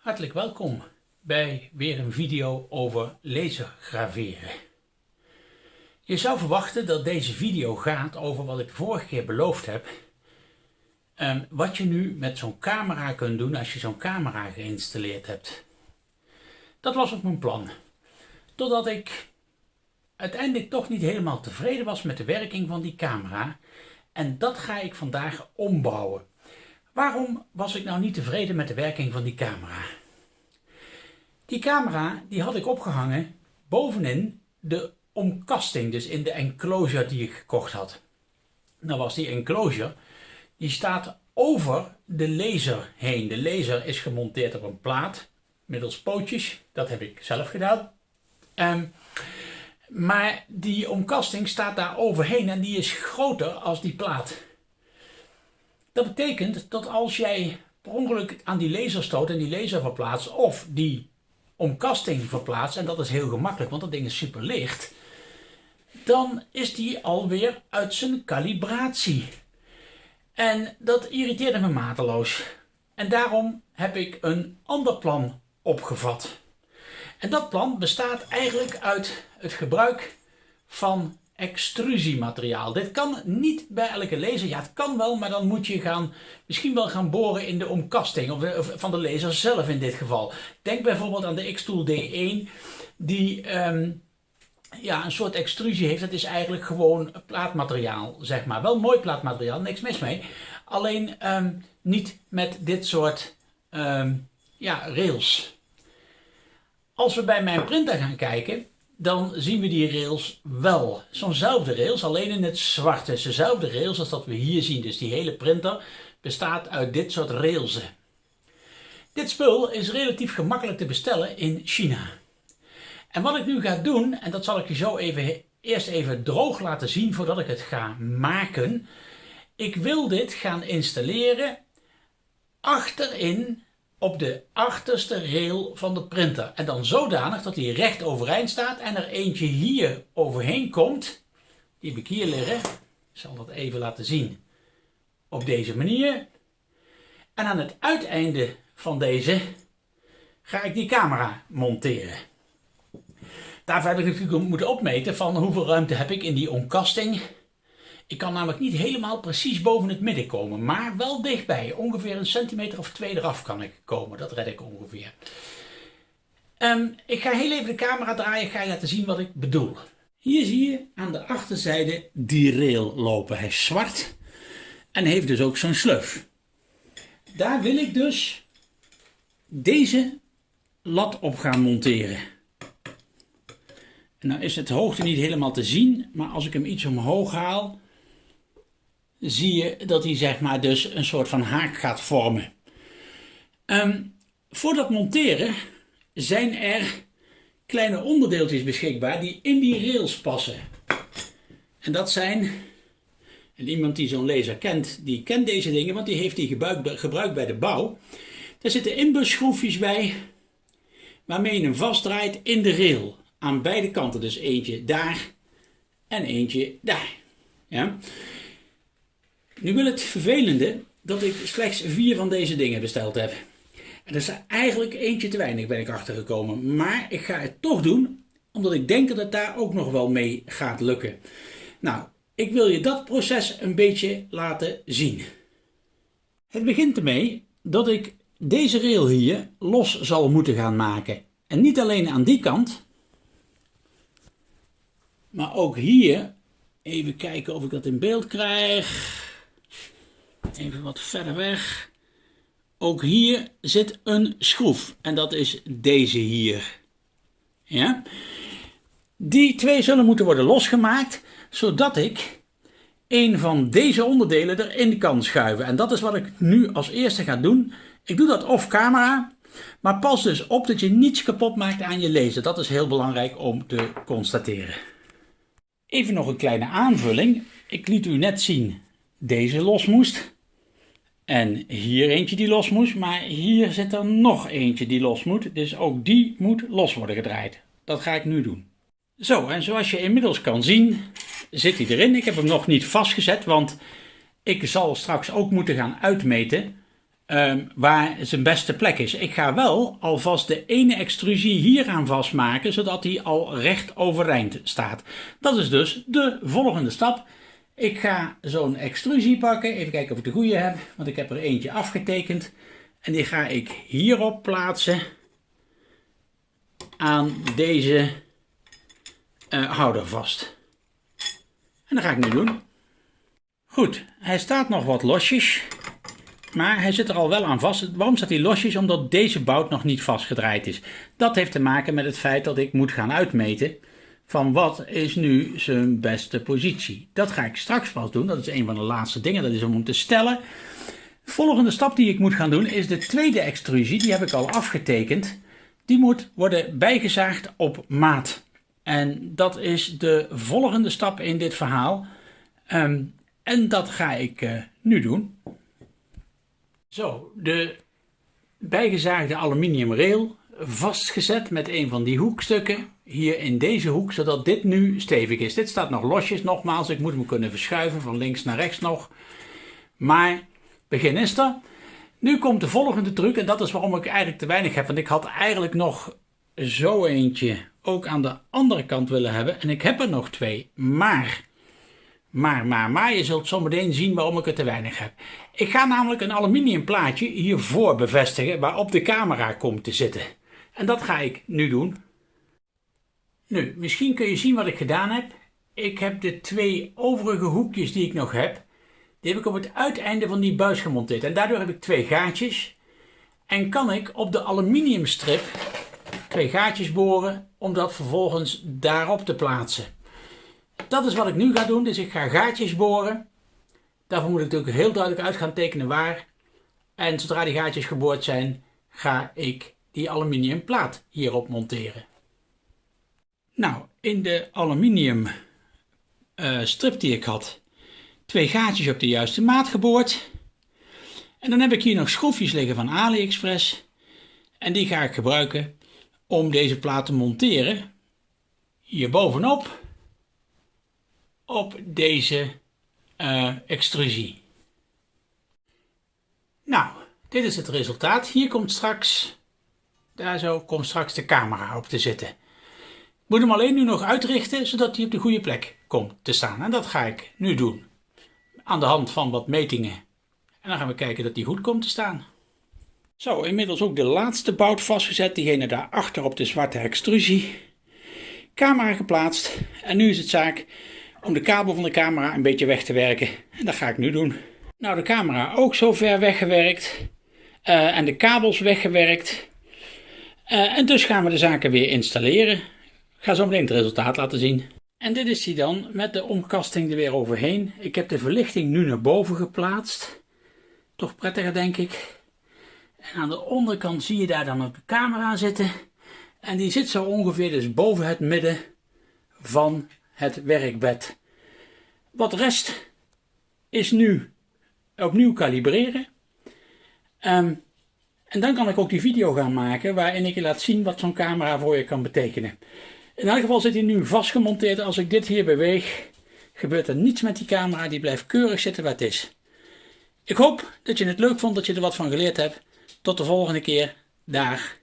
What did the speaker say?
Hartelijk welkom bij weer een video over lasergraveren. Je zou verwachten dat deze video gaat over wat ik vorige keer beloofd heb. Um, wat je nu met zo'n camera kunt doen als je zo'n camera geïnstalleerd hebt. Dat was ook mijn plan. Totdat ik uiteindelijk toch niet helemaal tevreden was met de werking van die camera. En dat ga ik vandaag ombouwen. Waarom was ik nou niet tevreden met de werking van die camera? Die camera die had ik opgehangen bovenin de omkasting, dus in de enclosure die ik gekocht had. Nou was die enclosure, die staat over de laser heen. De laser is gemonteerd op een plaat middels pootjes, dat heb ik zelf gedaan. Um, maar die omkasting staat daar overheen en die is groter als die plaat. Dat betekent dat als jij per ongeluk aan die laser stoot en die laser verplaatst of die omkasting verplaatst, en dat is heel gemakkelijk, want dat ding is super licht, dan is die alweer uit zijn kalibratie. En dat irriteerde me mateloos. En daarom heb ik een ander plan opgevat. En dat plan bestaat eigenlijk uit het gebruik van extrusiemateriaal. Dit kan niet bij elke laser. Ja, het kan wel, maar dan moet je gaan, misschien wel gaan boren in de omkasting of, van de laser zelf in dit geval. Denk bijvoorbeeld aan de X-Tool D1 die um, ja, een soort extrusie heeft. Dat is eigenlijk gewoon plaatmateriaal, zeg maar. Wel mooi plaatmateriaal, niks mis mee. Alleen um, niet met dit soort um, ja, rails. Als we bij mijn printer gaan kijken, dan zien we die rails wel. Zo'nzelfde rails, alleen in het zwart. Het is dezelfde rails als dat we hier zien. Dus die hele printer bestaat uit dit soort railsen. Dit spul is relatief gemakkelijk te bestellen in China. En wat ik nu ga doen, en dat zal ik je zo even, eerst even droog laten zien voordat ik het ga maken. Ik wil dit gaan installeren achterin op de achterste rail van de printer. En dan zodanig dat hij recht overeind staat en er eentje hier overheen komt. Die heb ik hier liggen. Ik zal dat even laten zien. Op deze manier. En aan het uiteinde van deze ga ik die camera monteren. Daarvoor heb ik natuurlijk moeten opmeten van hoeveel ruimte heb ik in die omkasting ik kan namelijk niet helemaal precies boven het midden komen, maar wel dichtbij. Ongeveer een centimeter of twee eraf kan ik komen. Dat red ik ongeveer. Um, ik ga heel even de camera draaien. Ik ga je laten zien wat ik bedoel. Hier zie je aan de achterzijde die rail lopen. Hij is zwart en heeft dus ook zo'n sleuf. Daar wil ik dus deze lat op gaan monteren. En nou is het hoogte niet helemaal te zien, maar als ik hem iets omhoog haal, zie je dat hij zeg maar dus een soort van haak gaat vormen. Um, voor dat monteren zijn er kleine onderdeeltjes beschikbaar die in die rails passen. En dat zijn, en iemand die zo'n laser kent, die kent deze dingen, want die heeft die gebruikt bij de bouw. Daar zitten inbusschroefjes bij, waarmee je hem vastdraait in de rail. Aan beide kanten, dus eentje daar en eentje daar. Ja? Nu wil het vervelende dat ik slechts vier van deze dingen besteld heb. En dat is eigenlijk eentje te weinig ben ik achtergekomen. Maar ik ga het toch doen, omdat ik denk dat het daar ook nog wel mee gaat lukken. Nou, ik wil je dat proces een beetje laten zien. Het begint ermee dat ik deze rail hier los zal moeten gaan maken. En niet alleen aan die kant, maar ook hier. Even kijken of ik dat in beeld krijg. Even wat verder weg. Ook hier zit een schroef. En dat is deze hier. Ja? Die twee zullen moeten worden losgemaakt. Zodat ik een van deze onderdelen erin kan schuiven. En dat is wat ik nu als eerste ga doen. Ik doe dat off camera. Maar pas dus op dat je niets kapot maakt aan je laser. Dat is heel belangrijk om te constateren. Even nog een kleine aanvulling. Ik liet u net zien deze los moest. En hier eentje die los moest, maar hier zit er nog eentje die los moet. Dus ook die moet los worden gedraaid. Dat ga ik nu doen. Zo, en zoals je inmiddels kan zien, zit hij erin. Ik heb hem nog niet vastgezet, want ik zal straks ook moeten gaan uitmeten um, waar zijn beste plek is. Ik ga wel alvast de ene extrusie hier aan vastmaken, zodat hij al recht overeind staat. Dat is dus de volgende stap. Ik ga zo'n extrusie pakken, even kijken of ik de goede heb, want ik heb er eentje afgetekend. En die ga ik hierop plaatsen aan deze uh, houder vast. En dat ga ik nu doen. Goed, hij staat nog wat losjes, maar hij zit er al wel aan vast. Waarom staat hij losjes? Omdat deze bout nog niet vastgedraaid is. Dat heeft te maken met het feit dat ik moet gaan uitmeten van wat is nu zijn beste positie. Dat ga ik straks pas doen, dat is een van de laatste dingen, dat is om te stellen. De volgende stap die ik moet gaan doen is de tweede extrusie, die heb ik al afgetekend. Die moet worden bijgezaagd op maat. En dat is de volgende stap in dit verhaal. Ehm, en dat ga ik uh, nu doen. Zo, de bijgezaagde aluminium rail vastgezet met een van die hoekstukken hier in deze hoek, zodat dit nu stevig is. Dit staat nog losjes, nogmaals, ik moet hem kunnen verschuiven van links naar rechts nog. Maar begin is er. Nu komt de volgende truc en dat is waarom ik eigenlijk te weinig heb. Want ik had eigenlijk nog zo eentje ook aan de andere kant willen hebben. En ik heb er nog twee. Maar, maar, maar, maar, je zult zo meteen zien waarom ik er te weinig heb. Ik ga namelijk een aluminium plaatje hiervoor bevestigen waarop de camera komt te zitten. En dat ga ik nu doen. Nu, misschien kun je zien wat ik gedaan heb. Ik heb de twee overige hoekjes die ik nog heb, die heb ik op het uiteinde van die buis gemonteerd. En daardoor heb ik twee gaatjes. En kan ik op de aluminiumstrip twee gaatjes boren om dat vervolgens daarop te plaatsen. Dat is wat ik nu ga doen. Dus ik ga gaatjes boren. Daarvoor moet ik natuurlijk heel duidelijk uit gaan tekenen waar. En zodra die gaatjes geboord zijn, ga ik die aluminium plaat hierop monteren. Nou, in de aluminium uh, strip die ik had, twee gaatjes op de juiste maat geboord. En dan heb ik hier nog schroefjes liggen van AliExpress. En die ga ik gebruiken om deze plaat te monteren. Hier bovenop op deze uh, extrusie. Nou, dit is het resultaat. Hier komt straks, daar zo komt straks de camera op te zitten. Ik moet hem alleen nu nog uitrichten, zodat hij op de goede plek komt te staan. En dat ga ik nu doen. Aan de hand van wat metingen. En dan gaan we kijken dat hij goed komt te staan. Zo, inmiddels ook de laatste bout vastgezet, diegene daarachter op de zwarte extrusie. Camera geplaatst en nu is het zaak om de kabel van de camera een beetje weg te werken. En dat ga ik nu doen. Nou, de camera ook zo ver weggewerkt uh, en de kabels weggewerkt. Uh, en dus gaan we de zaken weer installeren. Ik ga zo meteen het resultaat laten zien. En dit is hij dan met de omkasting er weer overheen. Ik heb de verlichting nu naar boven geplaatst. Toch prettiger denk ik. En aan de onderkant zie je daar dan ook de camera zitten. En die zit zo ongeveer dus boven het midden van het werkbed. Wat rest is nu opnieuw kalibreren. Ehm, en dan kan ik ook die video gaan maken waarin ik je laat zien wat zo'n camera voor je kan betekenen. In elk geval zit hij nu vastgemonteerd. Als ik dit hier beweeg, gebeurt er niets met die camera. Die blijft keurig zitten waar het is. Ik hoop dat je het leuk vond, dat je er wat van geleerd hebt. Tot de volgende keer. Dag.